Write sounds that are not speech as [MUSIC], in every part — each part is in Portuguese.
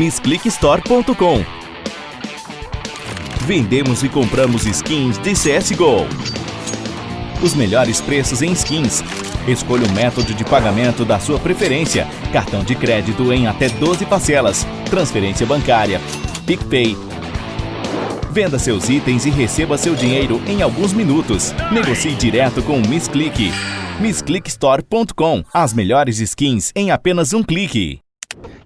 MissClickStore.com Vendemos e compramos skins de CSGO. Os melhores preços em skins. Escolha o método de pagamento da sua preferência. Cartão de crédito em até 12 parcelas. Transferência bancária. PicPay. Venda seus itens e receba seu dinheiro em alguns minutos. Negocie direto com o MissClick. MissClickStore.com As melhores skins em apenas um clique.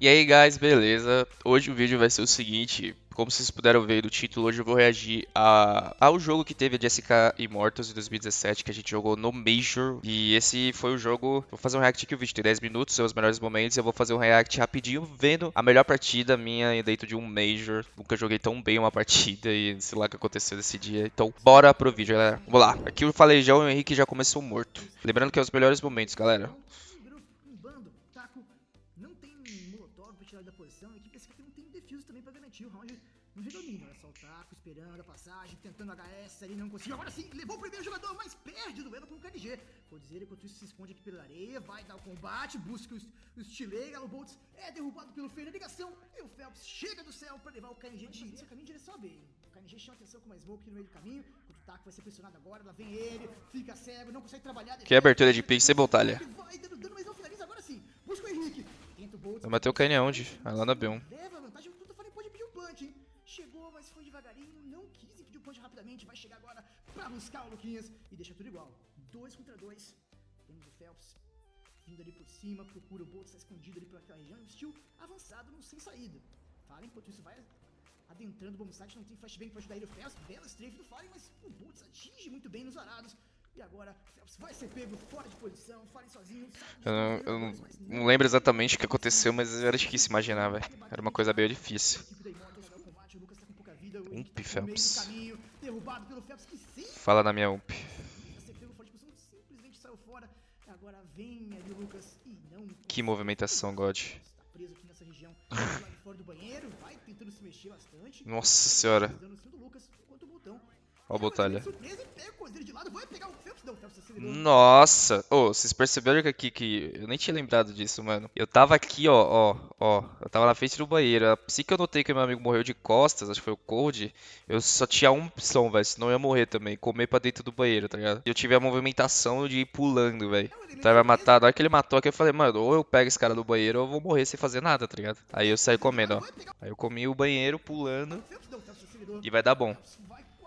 E aí, guys, beleza? Hoje o vídeo vai ser o seguinte, como vocês puderam ver do título, hoje eu vou reagir a, ao jogo que teve a Jessica Immortals em 2017, que a gente jogou no Major. E esse foi o jogo. Vou fazer um react aqui, o vídeo tem 10 minutos, são os melhores momentos. E eu vou fazer um react rapidinho, vendo a melhor partida minha dentro de um Major. Nunca joguei tão bem uma [LAUGHS] partida e sei lá o que aconteceu nesse dia. Então, bora pro vídeo, galera. Vamos lá. Aqui eu falei já, o Henrique já começou morto. Lembrando que é os melhores momentos, galera. O round no redomínio. Olha só o Taco esperando a passagem, tentando HS ali, não conseguiu. Agora sim, levou o primeiro jogador, mas perde o duelo com o KNG. dizer enquanto isso, se esconde aqui pela areia, vai dar o combate, busca o Stilei, Galo Boltz é derrubado pelo Feio na ligação, e o Phelps chega do céu pra levar o KNG de início, caminho em direção a B. O KNG chama atenção com uma smoke no meio do caminho, o Taco vai ser pressionado agora, lá vem ele, fica cego, não consegue trabalhar. Que abertura de pique, sem batalha. Vai dando dano, mas não finaliza agora sim. Busca o Henrique. Vai bater o KN aonde? Vai lá na B1. Leva vantagem, o Tuta pode pedir o punch, hein? Chegou, mas foi devagarinho, não quis e pediu punch rapidamente. Vai chegar agora pra buscar o Luquinhas e deixa tudo igual. Dois contra dois. Temos o Phelps vindo ali por cima, procura o Bolt, está escondido ali pelaquela região. Um steel avançado, não sem saída. Fallen, enquanto isso, vai adentrando o bomb site, não tem flashbang pra ajudar ele. O Phelps, bela strafe do Fallen, mas o Bolt atinge muito bem nos varados. E agora, Phelps vai ser pego fora de posição, Fallen sozinho. Eu, não, eu não, não, lembro exatamente o que aconteceu, mas era difícil imaginar, velho. Era uma coisa bem difícil. Ump, Phelps. Fala na minha Ump. Que movimentação, God. [LAUGHS] Nossa senhora. Ó a batalha. Nossa! Ô, oh, vocês perceberam que aqui que. Eu nem tinha lembrado disso, mano. Eu tava aqui, ó, ó, ó. Eu tava na frente do banheiro. Assim que eu notei que meu amigo morreu de costas, acho que foi o Cold, eu só tinha uma opção, velho. Senão eu ia morrer também. Comer pra dentro do banheiro, tá ligado? Eu tive a movimentação de ir pulando, velho. Então vai matar. Na hora que ele matou aqui, eu falei, mano, ou eu pego esse cara do banheiro ou eu vou morrer sem fazer nada, tá ligado? Aí eu saí comendo, ó. Aí eu comi o banheiro pulando. E vai dar bom.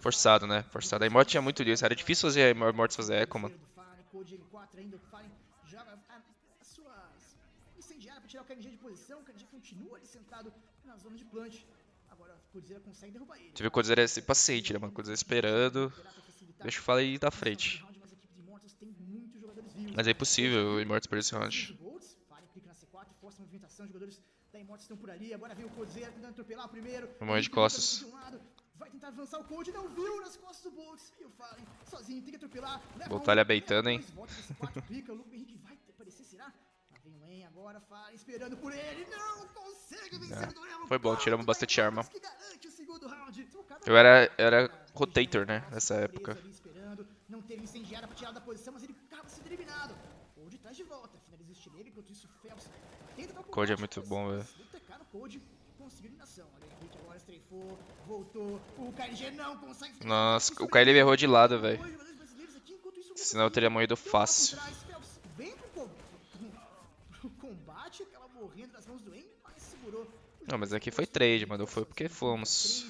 Forçado, né? Forçado. A Immort tinha muito disso. Era difícil fazer a Immort fazer eco, mano. Você viu o Codizera ser paciente, né, mano? Codizera esperando. Deixa eu falar aí da frente. Mas é impossível o Immortus perder esse round. Vamos de costas. Vai tentar avançar o Cold, não viu nas costas do Boltz. E o Fallen sozinho tem que atropelar. Batalha beitando, hein? [LAUGHS] O Luke Henrique vai aparecer, será? Lá vem o En agora, Fallen esperando por ele. Não consegue vencer o duelo. Foi bom, tiramos bastante arma. Eu era, era rotator, né? Nessa época. Não teve incendiária pra tirar da posição, mas ele acaba sendo eliminado. Cold traz de volta. Finaliza o estileiro, enquanto isso o Phelps tenta dar o Code é muito bom, velho. Conseguiu eliminação. Olha, Henrique agora estreifou, voltou. O KLG não consegue. Nossa, o KLG errou de lado, velho. Senão eu teria morrido fácil. Vem pro combate, aquela morrendo das mãos do Eng, mas segurou. Não, mas aqui foi trade, mano. Foi porque fomos.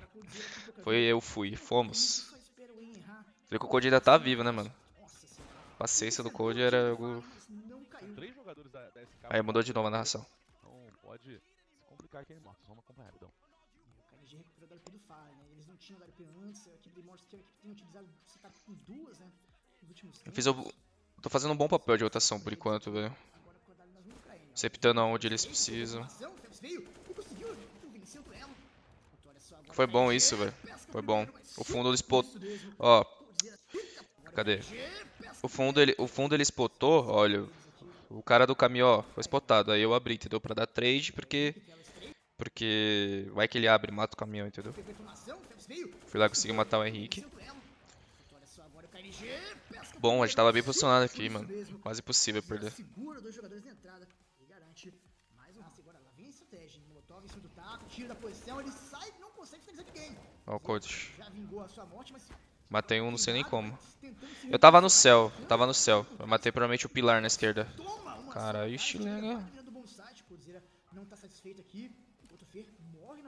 [LAUGHS] foi eu fui, fomos. Falei que o Code ainda tá vivo, né, mano? A paciência do Code era algo... Aí mudou de novo a narração. Então pode se complicar aqui, Vamos acompanhar, então. de recuperar o WP do Fallen, né? Eles não tinham o WP antes, a equipe de Immortals que é a equipe tem utilizado o setup com duas, né? Nos últimos Eu fiz o... Tô fazendo um bom papel de rotação por enquanto, velho. Septando aonde eles precisam. Foi bom isso, velho. Foi bom. O fundo ele spotou. Ó. Cadê? O fundo ele, o fundo ele spotou, olha. O cara do caminhão, ó, foi spotado. Aí eu abri, entendeu? Pra dar trade, porque. Porque. Vai que ele abre e mata o caminhão, entendeu? Fui lá conseguir matar o Henrique. Bom, a gente tava bem posicionado aqui, mano. Quase impossível perder. Ó o coach. Matei um, não sei nem como. Eu tava no céu, eu tava no céu. Eu matei provavelmente o pilar na esquerda. Cara, ixi, legal. não tá satisfeito aqui.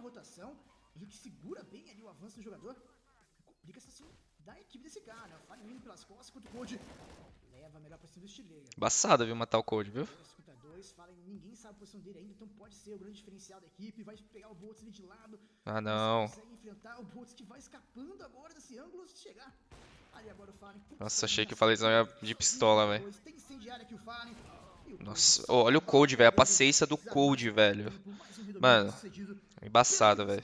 O rotação. Henrique segura bem ali o avanço do jogador. Complica essa ação da equipe desse cara. né? Indo pelas costas, enquanto o Code leva melhor pra cima do estileira. Embaçado, viu, matar o Code, viu? Dois, fala ninguém sabe a posição dele ainda, então pode ser o grande diferencial da equipe. Vai pegar o Boltz ali de lado. Ah, não. Consegue enfrentar o Boltz que vai escapando agora desse ângulo se chegar. Ali agora o Fallen. Nossa, achei que o Falezão ia de pistola, velho. E Nossa, ô, olha o Code, velho. A paciência do Code, velho. Mano, embaçado, velho.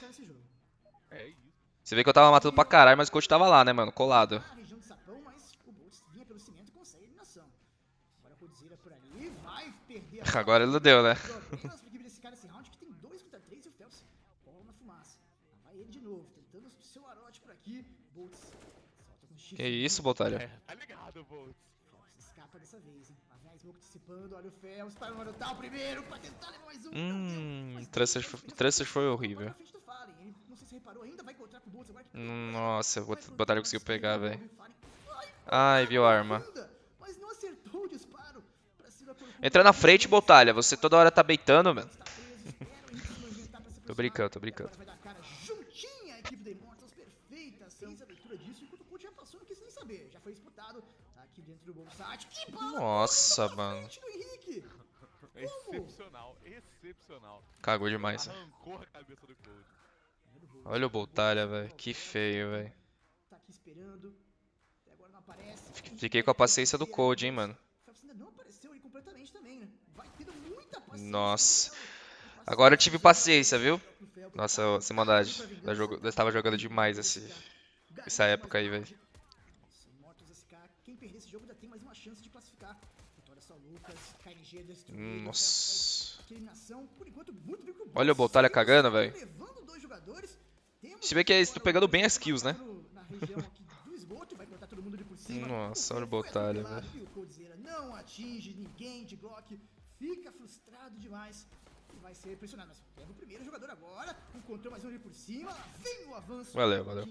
Você vê que eu tava matando pra caralho, mas o Code tava lá, né, mano? Colado. [LAUGHS] Agora ele não deu, né? Round que tem 2 contra 3 o Phelps bola na fumaça. Lá vai ele de novo, tentando o seu arote por aqui. Boltz solta com chifre. Que isso, Botalha? Tá ligado, Bolt. Escapa dessa vez, hein? Smoke antecipando, olha o marotar o primeiro pra tentar levar mais um. Hum, foi horrível. na frente do Fallen, ele não sei se reparou ainda, vai encontrar com o Boltz agora. que- Nossa, o o conseguiu pegar, velho. Ai, viu a arma. Entra na frente, Botalha. Você toda hora tá beitando, mano. Está preso, espera o Henrique se movimentar pra se Tô brincando, tô brincando. Juntinha a equipe da Immortals, perfeita. Leitura disso, enquanto o coach já passou, não quis nem saber. Já foi disputado tá aqui dentro do Bolsat. Nossa, mano. [LAUGHS] Excepcional, excepcional. Cagou demais. Arrancou a cabeça do Cold. Olha o Botalha, velho. Que feio, velho. Tá aqui esperando. Até agora não aparece. Fiquei com a paciência do Code, hein, mano. O Phelps ainda não apareceu ali completamente também, né? Vai tendo muita paciência. Nossa. Passa Agora eu tive paciência, viu? Nossa, sem maldade. Eu, jogo, eu tava jogando demais esse, essa época aí, velho. Nossa. Bem pro Olha o. Botalha cagando, velho. Se vê que é isso, tô agora o pegando bem as kills, né? Nossa, olha o Botalha, atropelado o Coldzera não atinge ninguém de Glock. Fica frustrado demais. Vai ser pressionado. Mas pega o primeiro jogador agora. Encontrou mais um ali por cima. Vem o avanço. Valeu, valeu.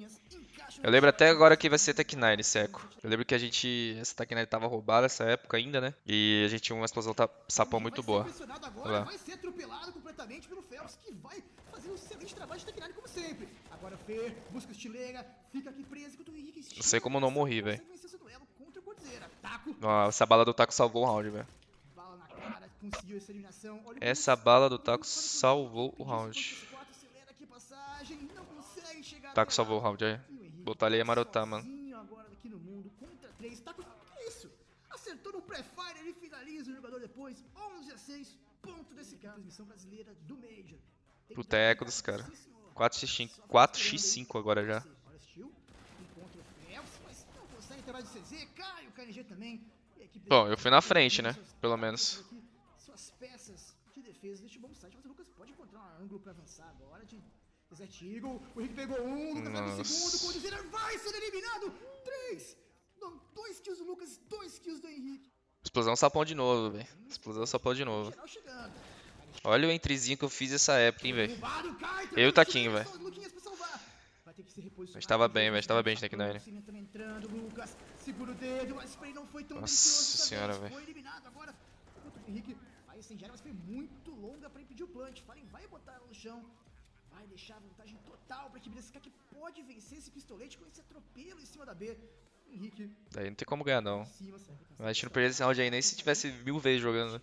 Eu lembro até agora que vai ser 9, seco. Eu lembro que a gente. Essa Tech 9 tava roubada nessa época ainda, né? E a gente tinha uma explosão sapão muito boa. agora, vai ser atropelado completamente pelo Phelps, que vai fazer um excelente trabalho de como sempre. Agora Fer busca estileira, fica aqui preso enquanto o Henrique Não sei como não morri, velho. Ó, essa bala do taco salvou o round, velho. Conseguiu essa eliminação. Olha Essa bala do taco salvou o round. pediu esse 4, acelera aqui a passagem, não consegue chegar Taco salvou o round aí. Botar ali ia marotar, mano. sozinho agora aqui no mundo, contra 3. Taco, que isso? Acertou no pré-fire, ele finaliza o jogador depois. 11 a 6, ponto desse cara. Transmissão brasileira do Major. Cara. sim, senhor. 4x5 Só 4x5 agora já. Bom, eu fui na frente, né? Pelo menos. Suas peças de defesa deste bom site, mas o Lucas pode encontrar um ângulo pra avançar agora de Desert Eagle. O Henrique pegou um, o Lucas vai no Nossa. segundo, o Dizer vai ser eliminado. Três! Não, dois kills do Lucas, dois kills do Henrique. Explosão sapão de novo, velho. Explosão sapão de novo. Olha o entrezinho que eu fiz essa época, hein, velho. Eu e o Taquinho, velho. gente tava bem, gente tava bem. O o mas o não foi tão Nossa senhora, velho. Incendiário, mas foi muito longa pra impedir o plant. Fallen vai botar no chão. Vai deixar vantagem total pra equipe desse cara que pode vencer esse pistolete com esse atropelo em cima da B. Henrique Daí não tem como ganhar, não. cima, pra A gente não perderia esse round aí nem se tivesse mil vezes jogando. né?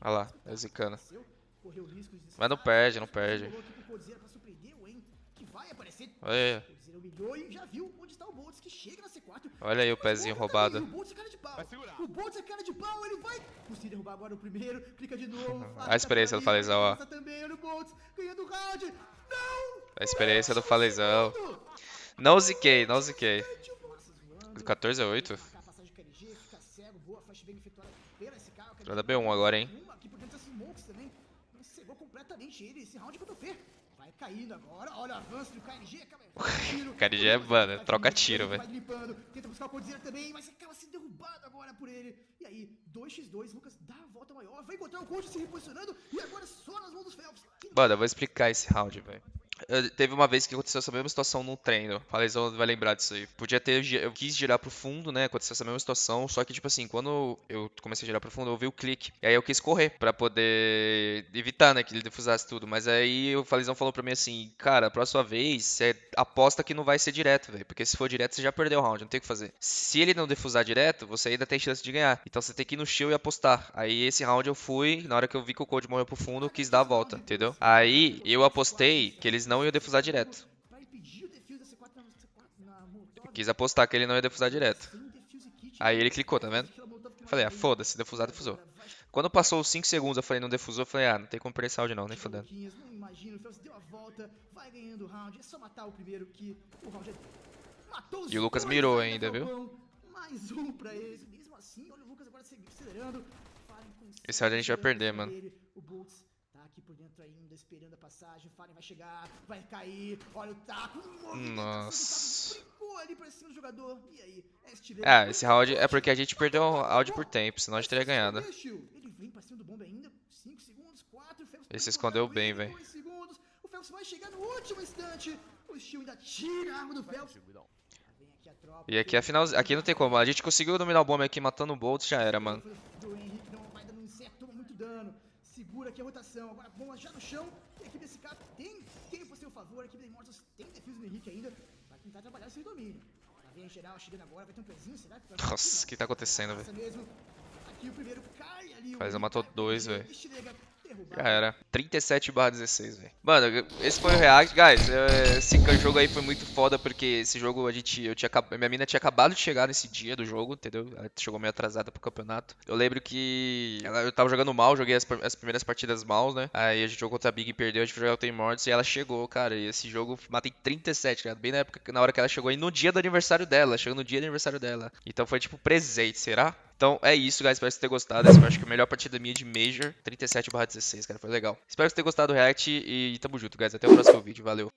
Olha lá, é zicana. Desceu, correr o risco de Mas não perde, não perde. Vai aparecer. Olha, Coldzera humilhou e já viu onde está o Boltz, que chega na C4. olha aí o pezinho roubado. também, O Boltz é cara de pau. Vai segurar. O Boltz é cara de pau, ele vai conseguir derrubar agora o primeiro, clica de novo. [LAUGHS] A experiência do Falezão, ó. Também, olha o Boltz, ganhando o round. Não! A experiência do Falezão. Não ziquei, não ziquei. Nossa, zoando. 14 a 8. Marcar a passagem de KNG, fica cego, boa, flashbang efetuada pela SK. o KNG Vai dar B1 agora, hein? Aqui por dentro das smokes também. Cegou completamente ele. Esse round contra o Fê. Vai caindo agora. Olha o avanço do KNG. Acaba [LAUGHS] tiro. KNG é, mano, troca tiro, velho. Tenta buscar o também, mas acaba sendo derrubado agora por ele. E aí, 2x2, Lucas dá a volta maior. Vai encontrar o coach se reposicionando. E agora só nas mãos dos Phelps. Mano, eu vou explicar esse round, velho. Teve uma vez que aconteceu essa mesma situação num treino. Falezão vai lembrar disso aí. Podia ter. Eu quis girar pro fundo, né? Aconteceu essa mesma situação. Só que, tipo assim, quando eu comecei a girar pro fundo, eu ouvi o clique. E aí eu quis correr pra poder evitar, né? Que ele defusasse tudo. Mas aí o Falezão falou pra mim assim: Cara, próxima vez você aposta que não vai ser direto, velho. Porque se for direto, você já perdeu o round. Não tem o que fazer. Se ele não defusar direto, você ainda tem chance de ganhar. Então você tem que ir no shield e apostar. Aí esse round eu fui. Na hora que eu vi que o Code morreu pro fundo, eu quis dar a volta, entendeu? Aí eu apostei que eles não iam defusar direto. Pra impedir o defuse da C4 na, C4 na Molotov. Quis apostar que ele não ia defusar direto. Aí ele clicou, tá vendo? Que Falei, ah, foda-se, defusar, defusou. Quando passou os 5 segundos, eu falei, não defusou, eu falei, ah, não tem como perder round não, nem fudendo. Não E o Lucas mirou ainda, viu? Esse round a gente vai perder, mano. Aqui por dentro ainda, esperando a passagem, Fallen vai chegar, vai cair, olha o taco, Nossa. É esse round é porque a gente perdeu o round por tempo, senão a gente teria ganhado. Ele vem pra cima do bomba ainda. 5 segundos, 4. Ele se escondeu bem, velho. O Phelps vai chegar no último instante. O ainda tira a arma do Phelps. E aqui a final, aqui não tem como, a gente conseguiu dominar o bomb aqui matando o Bolt, já era, mano. Segura aqui a rotação. Agora a bomba já no chão. E a equipe desse cara tem tempo a seu favor. A equipe da Immortals tem defesa no Henrique ainda. Vai tentar trabalhar sem domínio. Vem a geral chegando agora. Vai ter um pezinho, será que vai Nossa, o que tá acontecendo, mesmo. Aqui o primeiro cai ali. Faz, matou dois, velho. Já era. 37 barra 16, velho. Mano, esse foi o React. Guys, eh, esse jogo aí foi muito foda porque esse jogo a gente. Eu tinha, minha mina tinha acabado de chegar nesse dia do jogo, entendeu? Ela chegou meio atrasada pro campeonato. Eu lembro que ela- eu tava jogando mal, joguei as, as primeiras partidas mal, né? Aí a gente jogou contra a Big e perdeu, a gente foi jogar o Tem Mortis e ela chegou, cara. E esse jogo matei 37, cara. Bem na época, na hora que ela chegou. E no dia do aniversário dela, chegou no dia do aniversário dela. Então foi tipo presente, será? Então é isso, guys. Espero que vocês tenham gostado. Essa foi, acho que a melhor partida minha de Major. 37 16, cara. Foi legal. Espero que vocês tenham gostado do React e tamo junto, guys. Até o próximo vídeo. Valeu.